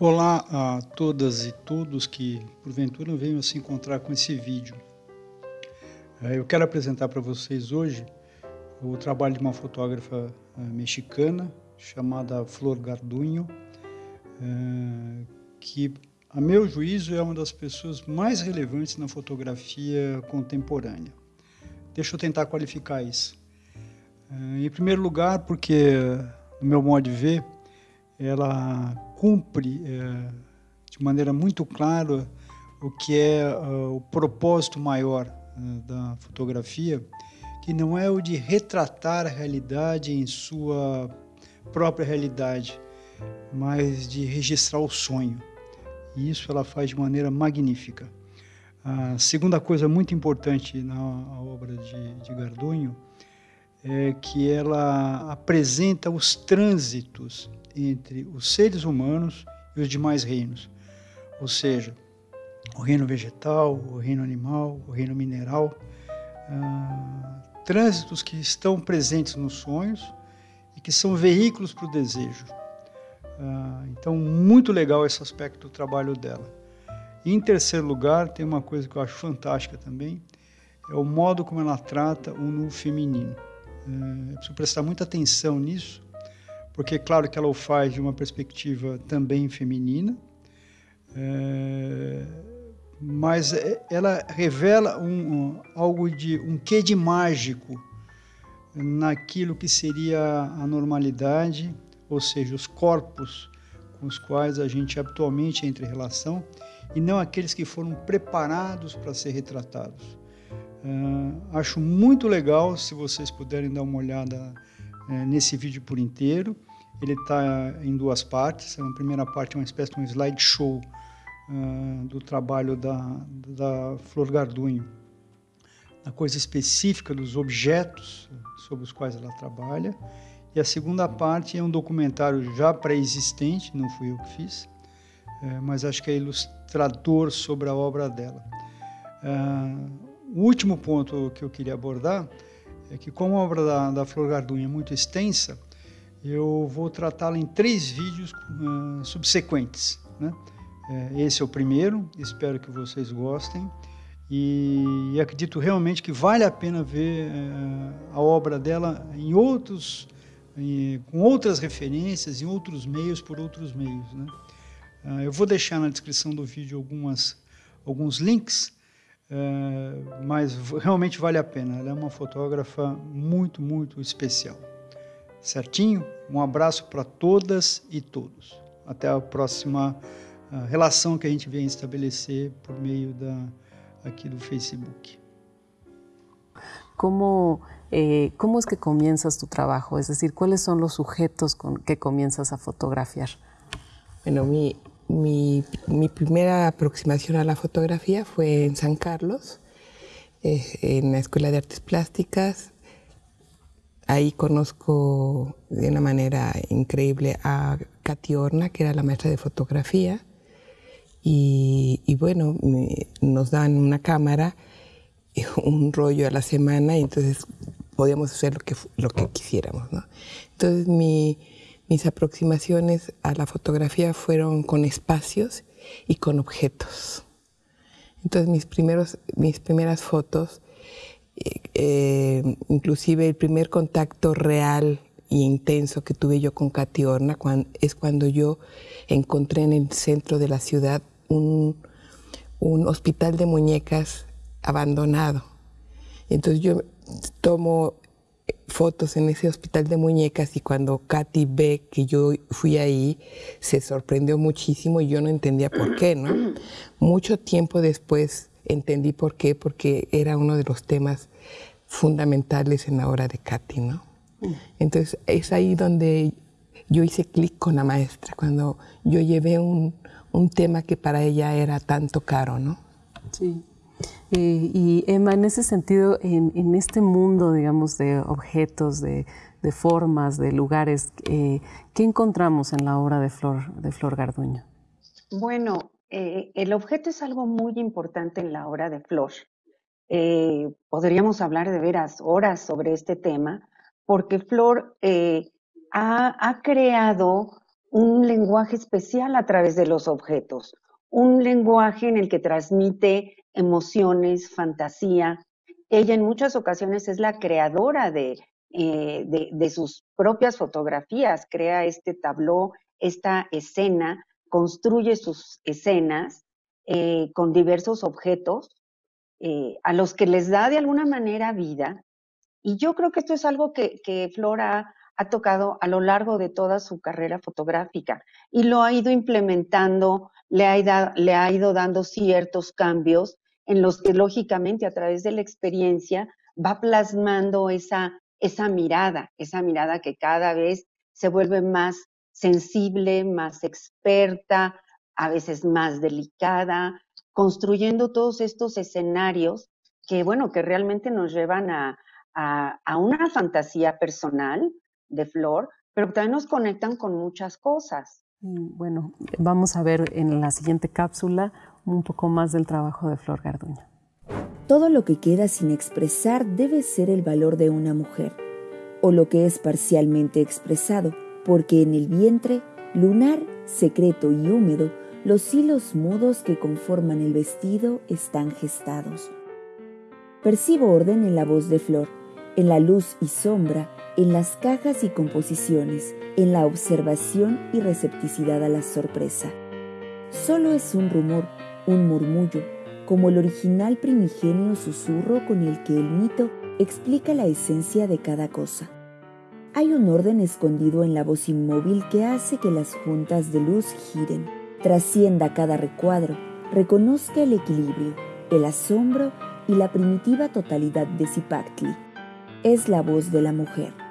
Olá a todas e todos que porventura venham se encontrar com esse vídeo. É, eu quero apresentar para vocês hoje o trabalho de uma fotógrafa é, mexicana chamada Flor Gardunho, é, que, a meu juízo, é uma das pessoas mais relevantes na fotografia contemporânea. Deixa eu tentar qualificar isso. Em primeiro lugar, porque, no meu modo de ver, ela cumpre é, de maneira muito clara o que é uh, o propósito maior uh, da fotografia, que não é o de retratar a realidade em sua própria realidade, mas de registrar o sonho. E isso ela faz de maneira magnífica. A segunda coisa muito importante na obra de, de Gardunho é que ela apresenta os trânsitos entre os seres humanos e os demais reinos, ou seja, o reino vegetal, o reino animal, o reino mineral, ah, trânsitos que estão presentes nos sonhos e que são veículos para o desejo. Ah, então, muito legal esse aspecto do trabalho dela. Em terceiro lugar, tem uma coisa que eu acho fantástica também, é o modo como ela trata o nu feminino. É, preciso prestar muita atenção nisso, porque claro que ela o faz de uma perspectiva também feminina, é, mas é, ela revela um, um, algo de um quê de mágico naquilo que seria a normalidade, ou seja, os corpos com os quais a gente habitualmente entra em relação e não aqueles que foram preparados para ser retratados. Uh, acho muito legal se vocês puderem dar uma olhada uh, nesse vídeo por inteiro. Ele está em duas partes. A primeira parte é uma espécie de um slideshow uh, do trabalho da, da Flor Gardunho, a coisa específica dos objetos sobre os quais ela trabalha. E a segunda parte é um documentário já pré-existente, não fui eu que fiz, eh, mas acho que é ilustrador sobre a obra dela. O último ponto que eu queria abordar é que, como a obra da, da Flor Gardunha é muito extensa, eu vou tratá-la em três vídeos uh, subsequentes. Né? É, esse é o primeiro, espero que vocês gostem. E, acredito realmente que vale a pena ver uh, a obra dela em outros, em, com outras referências, em outros meios, por outros meios. Né? Uh, eu vou deixar na descrição do vídeo algumas, alguns links, uh, mas realmente vale a pena. Ela é uma fotógrafa muito, muito especial. Certinho? Um abraço para todas e todos. Até a próxima uh, relação que a gente vem estabelecer por meio da, aqui do Facebook. ¿Cómo, eh, ¿Cómo es que comienzas tu trabajo? Es decir, ¿cuáles son los sujetos con que comienzas a fotografiar? Bueno, mi, mi, mi primera aproximación a la fotografía fue en San Carlos, eh, en la Escuela de Artes Plásticas, Ahí conozco de una manera increíble a Katy Horna, que era la maestra de fotografía. Y, bueno, nos dan una cámara, un rollo a la semana, y entonces podíamos hacer lo que, lo que quisiéramos. Entonces mis aproximaciones a la fotografía fueron con espacios y con objetos. Entonces mis, primeros, mis primeras fotos eh, inclusive el primer contacto real e intenso que tuve yo con Katy Horna es cuando yo encontré en el centro de la ciudad un, hospital de muñecas abandonado. Entonces yo tomo fotos en ese hospital de muñecas y cuando Katy ve que yo fui ahí, se sorprendió muchísimo y yo no entendía por qué, ¿no? Mucho tiempo después entendí por qué, porque era uno de los temas fundamentales en la obra de Katy, ¿no? Mm. Entonces es ahí donde yo hice clic con la maestra, cuando yo llevé un, un, tema que para ella era tanto caro, ¿no? Sí. Y Emma, en ese sentido, en, este mundo, digamos, de objetos, de, formas, de lugares, eh, ¿qué encontramos en la obra de Flor, de Flor Garduño? Bueno, eh, el objeto es algo muy importante en la obra de Flor. Eh, podríamos hablar de veras horas sobre este tema, porque Flor ha, creado un lenguaje especial a través de los objetos, un lenguaje en el que transmite emociones, fantasía. Ella en muchas ocasiones es la creadora de, eh, de, sus propias fotografías, crea este tabló, esta escena, construye sus escenas eh, con diversos objetos eh, a los que les da de alguna manera vida. Y yo creo que esto es algo que, que Flora ha tocado a lo largo de toda su carrera fotográfica y lo ha ido implementando, le ha, ido dando ciertos cambios en los que lógicamente a través de la experiencia va plasmando esa, mirada, esa mirada que cada vez se vuelve más sensible, más experta, a veces más delicada, construyendo todos estos escenarios que, bueno, que realmente nos llevan a una fantasía personal, de Flor, pero también nos conectan con muchas cosas. Bueno, vamos a ver en la siguiente cápsula un poco más del trabajo de Flor Garduño. Todo lo que queda sin expresar debe ser el valor de una mujer, o lo que es parcialmente expresado, porque en el vientre, lunar, secreto y húmedo, los hilos mudos que conforman el vestido están gestados. Percibo orden en la voz de Flor, en la luz y sombra, en las cajas y composiciones, en la observación y recepticidad a la sorpresa. Solo es un rumor, un murmullo, como el original primigenio susurro con el que el mito explica la esencia de cada cosa. Hay un orden escondido en la voz inmóvil que hace que las juntas de luz giren, trascienda cada recuadro, reconozca el equilibrio, el asombro y la primitiva totalidad de Zipactli. Es la voz de la mujer